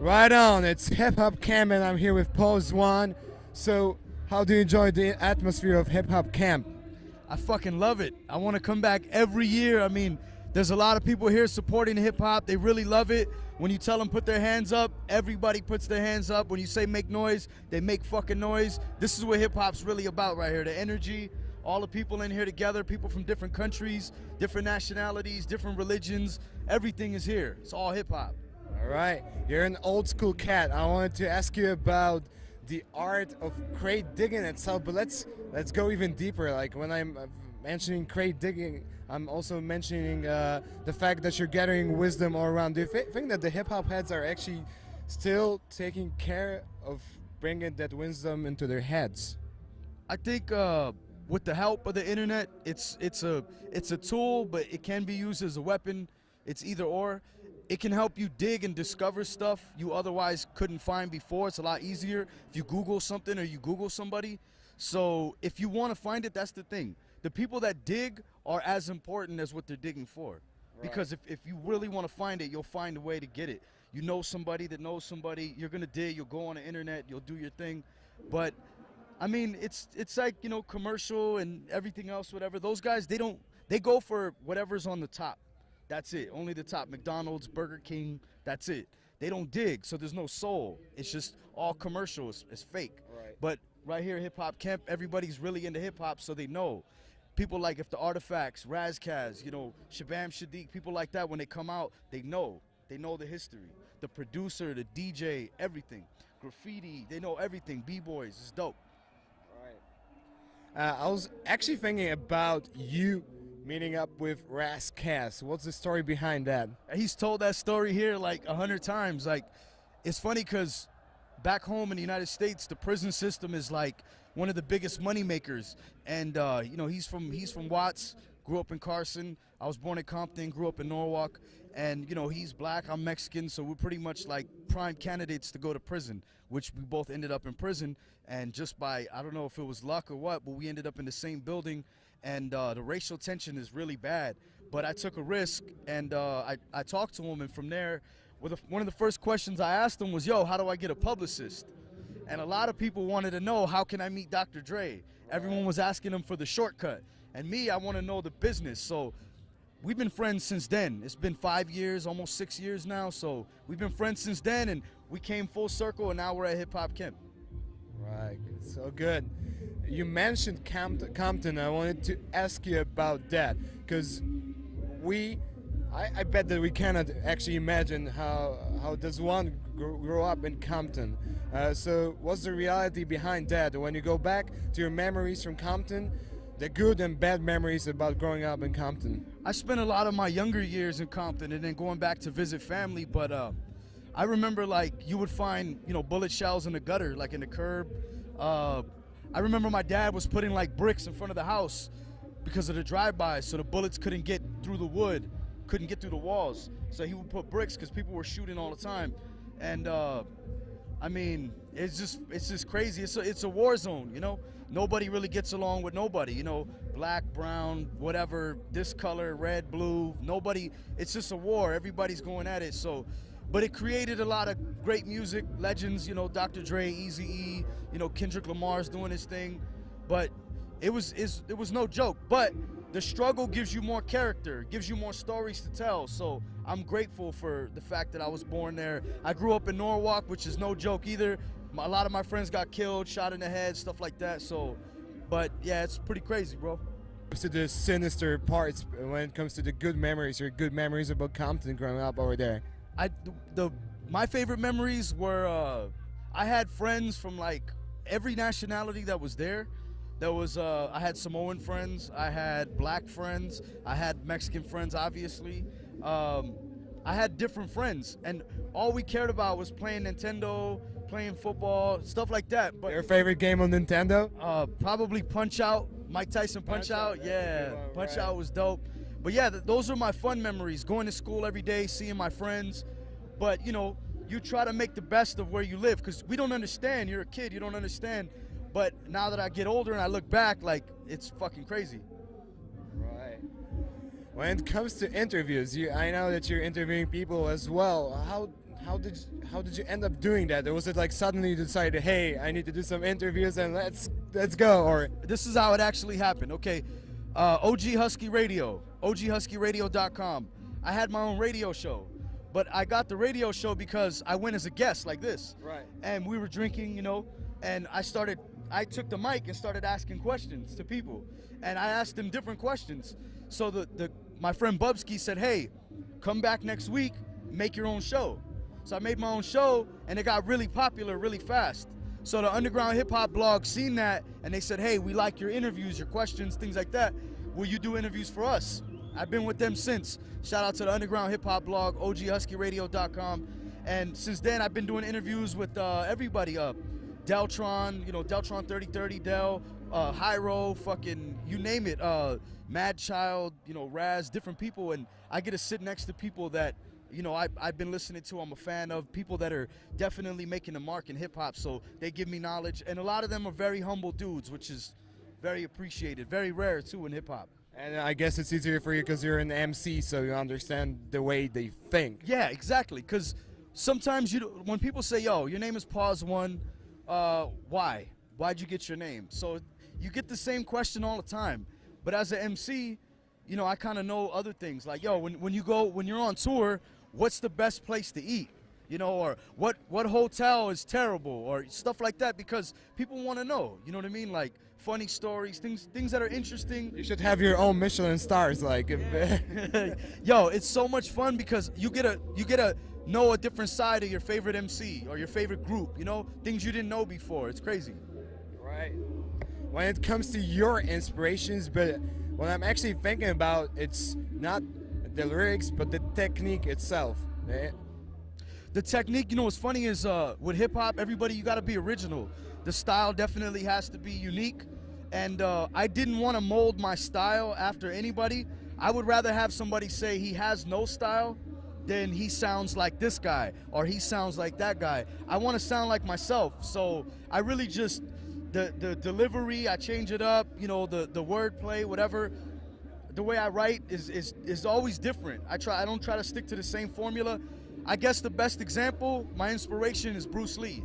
Right on. It's Hip Hop Camp, and I'm here with Pause One. So, how do you enjoy the atmosphere of Hip Hop Camp? I fucking love it. I want to come back every year. I mean, there's a lot of people here supporting hip hop. They really love it. When you tell them put their hands up, everybody puts their hands up. When you say make noise, they make fucking noise. This is what hip hop's really about right here. The energy, all the people in here together, people from different countries, different nationalities, different religions. Everything is here. It's all hip hop. All right, you're an old school cat. I wanted to ask you about the art of crate digging itself, but let's let's go even deeper. Like when I'm mentioning crate digging, I'm also mentioning uh, the fact that you're gathering wisdom all around. Do you think that the hip hop heads are actually still taking care of bringing that wisdom into their heads? I think uh, with the help of the internet, it's it's a it's a tool, but it can be used as a weapon. It's either or it can help you dig and discover stuff you otherwise couldn't find before. It's a lot easier if you Google something or you Google somebody. So if you want to find it, that's the thing. The people that dig are as important as what they're digging for. Right. Because if, if you really want to find it, you'll find a way to get it. You know somebody that knows somebody, you're going to dig, you'll go on the internet, you'll do your thing. But I mean, it's it's like, you know, commercial and everything else, whatever. Those guys, they don't, they go for whatever's on the top. That's it. Only the top. McDonald's, Burger King. That's it. They don't dig, so there's no soul. It's just all commercial. It's, it's fake. Right. But right here, hip hop camp, everybody's really into hip hop, so they know. People like if the artifacts, Ras Kass, you know, Shabaam Sahdeeq, people like that, when they come out, they know. They know the history. The producer, the DJ, everything. Graffiti, they know everything. B-boys, it's dope. Right. Uh, I was actually thinking about you meeting up with Ras Kass. What's the story behind that? He's told that story here like a hundred times. Like, it's funny because back home in the United States, the prison system is like one of the biggest money makers. And uh, you know, he's from he's from Watts, grew up in Carson. I was born in Compton, grew up in Norwalk, and you know he's black, I'm Mexican, so we're pretty much like prime candidates to go to prison, which we both ended up in prison. And just by I don't know if it was luck or what, but we ended up in the same building and uh, the racial tension is really bad. But I took a risk, and uh, I, I talked to him, and from there, one of the first questions I asked him was, yo, how do I get a publicist? And a lot of people wanted to know, how can I meet Dr. Dre? Everyone was asking him for the shortcut. And me, I want to know the business. So we've been friends since then. It's been five years, almost six years now. So we've been friends since then, and we came full circle, and now we're at Hip Hop Camp. Right, so good you mentioned Compton. I wanted to ask you about that because we, I, I, bet that we cannot actually imagine how how does one grow up in Compton. Uh, so what's the reality behind that? When you go back to your memories from Compton, the good and bad memories about growing up in Compton. I spent a lot of my younger years in Compton and then going back to visit family, but uh, I remember like you would find you know bullet shells in the gutter, like in the curb. Uh, I remember my dad was putting like bricks in front of the house because of the drive-by, so the bullets couldn't get through the wood, couldn't get through the walls. So he would put bricks because people were shooting all the time. And uh, I mean, it's just it's just crazy. It's a, it's a war zone, you know. Nobody really gets along with nobody, you know. Black, brown, whatever, this color, red, blue. Nobody. It's just a war. Everybody's going at it. So but it created a lot of great music, legends, you know, Dr. Dre, Eazy-E, you know, Kendrick Lamar's doing his thing. But it was it was no joke. But the struggle gives you more character, gives you more stories to tell. So I'm grateful for the fact that I was born there. I grew up in Norwalk, which is no joke either. A lot of my friends got killed, shot in the head, stuff like that. So, but yeah, it's pretty crazy, bro. To the sinister parts when it comes to the good memories or good memories about Compton growing up over there. I the my favorite memories were uh, I had friends from like every nationality that was there. There was uh, I had Samoan friends, I had black friends, I had Mexican friends, obviously. Um, I had different friends, and all we cared about was playing Nintendo, playing football, stuff like that. But your favorite game on Nintendo? Uh, probably Punch Out, Mike Tyson Punch, Out. Yeah, Punch. Out was dope. But yeah, th those are my fun memories. Going to school every day, seeing my friends. But you know, you try to make the best of where you live because we don't understand. You're a kid, you don't understand. But now that I get older and I look back, like it's fucking crazy. Right. When it comes to interviews, you, I know that you're interviewing people as well. How how did how did you end up doing that? Or was it like suddenly you decided, hey, I need to do some interviews and let's let's go? Or this is how it actually happened. Okay, uh, OG Husky Radio, OGHuskyRadio.com. I had my own radio show, but I got the radio show because I went as a guest like this, right? and we were drinking, you know, and I started. I took the mic and started asking questions to people, and I asked them different questions. So the the my friend Bubsky said, "Hey, come back next week, make your own show." So I made my own show, and it got really popular really fast. So the underground hip hop blog seen that, and they said, "Hey, we like your interviews, your questions, things like that. Will you do interviews for us?" I've been with them since. Shout out to the underground hip hop blog, OGHuskyRadio.com, and since then I've been doing interviews with uh, everybody. Uh, Deltron, you know, Deltron 3030, Del, uh, Hiero, fucking, you name it. Uh, Mad Child, you know, Raz, different people, and I get to sit next to people that you know, I, I've been listening to, I'm a fan of people that are definitely making a mark in hip hop. So they give me knowledge, and a lot of them are very humble dudes, which is very appreciated, very rare too in hip hop. And I guess it's easier for you because you're an MC, so you understand the way they think. Yeah, exactly. Because sometimes you, when people say, "Yo, your name is Pause One," uh, why? Why'd you get your name? So you get the same question all the time. But as an MC, you know, I kind of know other things. Like, yo, when, when you go, when you're on tour, what's the best place to eat? You know, or what what hotel is terrible, or stuff like that, because people want to know. You know what I mean? Like funny stories, things things that are interesting. You should have your own Michelin stars, like. yeah. Yo, it's so much fun because you get a you get a know a different side of your favorite MC or your favorite group. You know, things you didn't know before. It's crazy. Right. When it comes to your inspirations, but what I'm actually thinking about, it's not the lyrics, but the technique itself. Eh? The technique, you know, what's funny is uh, with hip hop, everybody, you got to be original. The style definitely has to be unique. And uh, I didn't want to mold my style after anybody. I would rather have somebody say he has no style than he sounds like this guy or he sounds like that guy. I want to sound like myself. So I really just, the, the delivery, I change it up, you know, the, the wordplay, whatever the way I write is, is is always different. I try I don't try to stick to the same formula. I guess the best example, my inspiration is Bruce Lee.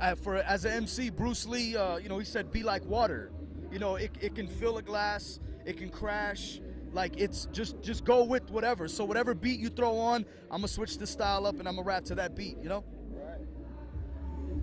Uh, for as an MC, Bruce Lee, uh, you know, he said, "Be like water." You know, it, it can fill a glass, it can crash. Like it's just just go with whatever. So whatever beat you throw on, I'm gonna switch the style up and I'm gonna rap to that beat. You know.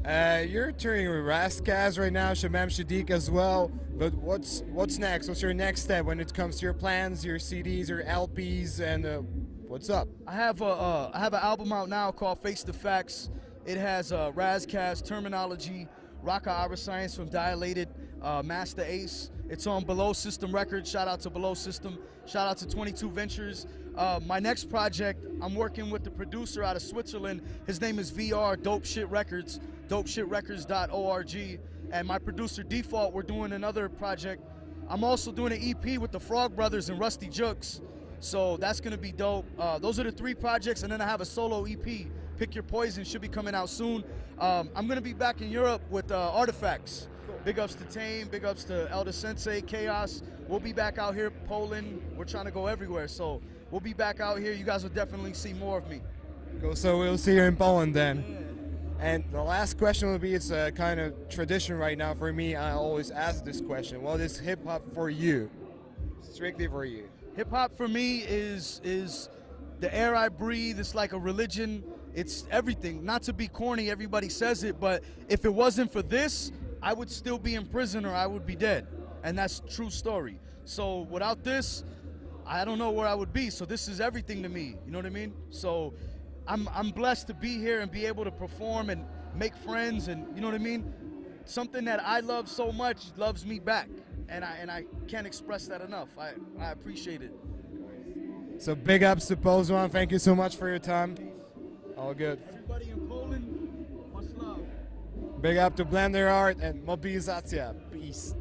Uh, you're touring with Ras Kass right now, Shabaam Sahdeeq as well. But what's what's next? What's your next step when it comes to your plans, your CDs, your LPs, and uh, what's up? I have a uh, I have an album out now called Face the Facts. It has uh, Ras Kass, Terminology, Rakaa Iriscience from Dilated, uh, Masta Ace. It's on Below System Records. Shout out to Below System. Shout out to 22 Ventures. Uh, my next project, I'm working with the producer out of Switzerland. His name is VR Dope Shit Records, dopeshitrecords.org. And my producer Default, we're doing another project. I'm also doing an EP with the Frog Brothers and Rusty Juxx. So that's gonna be dope. Uh, those are the three projects, and then I have a solo EP. Pick Your Poison should be coming out soon. Um, I'm gonna be back in Europe with uh, Artifacts. Big ups to Tame, big ups to El Da Sensei, Chaos. We'll be back out here, Poland. We're trying to go everywhere, so we'll be back out here. You guys will definitely see more of me. Cool. So we'll see you in Poland then. And the last question will be, it's a kind of tradition right now for me. I always ask this question. What is hip hop for you? Strictly for you. Hip hop for me is is the air I breathe. It's like a religion. It's everything. Not to be corny, everybody says it, but if it wasn't for this, I would still be in prison or I would be dead. And that's true story. So without this, I don't know where I would be. So this is everything to me. You know what I mean? So I'm I'm blessed to be here and be able to perform and make friends and you know what I mean? Something that I love so much loves me back. And I and I can't express that enough. I, I appreciate it. So big ups to One. Thank you so much for your time. All good. Everybody in Poland, much love. Big up to Blender Art and Mobilizacja. Peace.